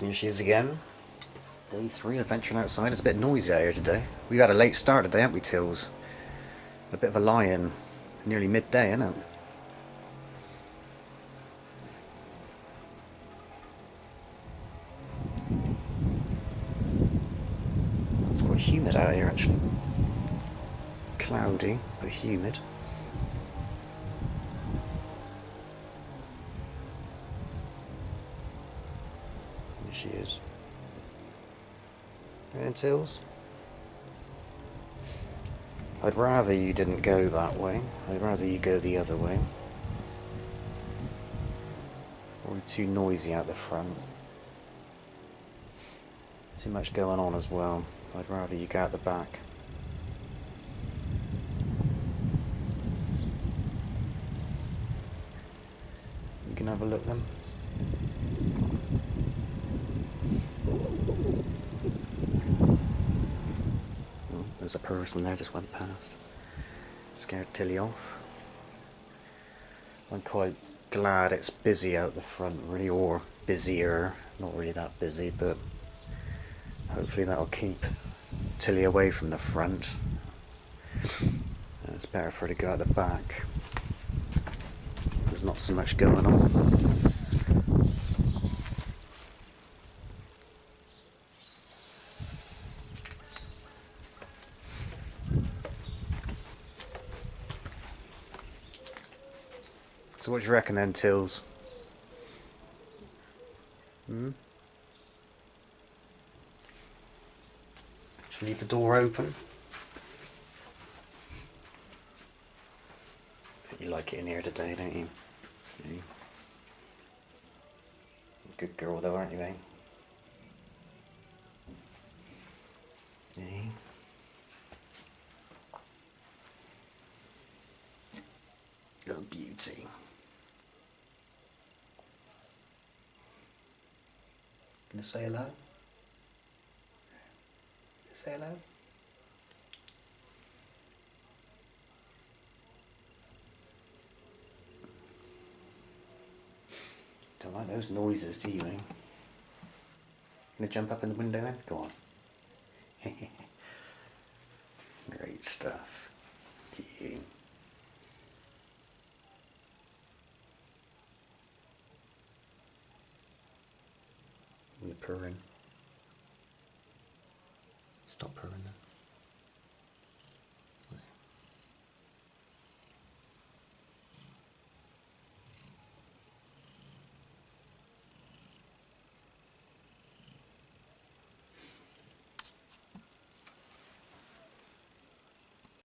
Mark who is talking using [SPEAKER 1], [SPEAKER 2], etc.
[SPEAKER 1] Here she is again. Day three of venturing outside. It's a bit noisy out here today. We've had a late start today, haven't we, Tills? A bit of a lie-in. Nearly midday, isn't it? It's quite humid out here, actually. Cloudy, but humid. There she is. And Tills? I'd rather you didn't go that way. I'd rather you go the other way. Probably too noisy out the front. Too much going on as well. I'd rather you go out the back. You can have a look then. There's a person there just went past. Scared Tilly off. I'm quite glad it's busy out the front really, or busier. Not really that busy, but hopefully that'll keep Tilly away from the front. It's better for her to go out the back. There's not so much going on. What do you reckon then, Tills? Hmm? Should leave the door open? I think you like it in here today, don't you? Good girl though, aren't you, eh? Yeah. Little beauty. Gonna say hello? Say hello? Don't like those noises, do you, eh? Gonna jump up in the window then? Go on. Great stuff. You. You're purring. Stop purring then.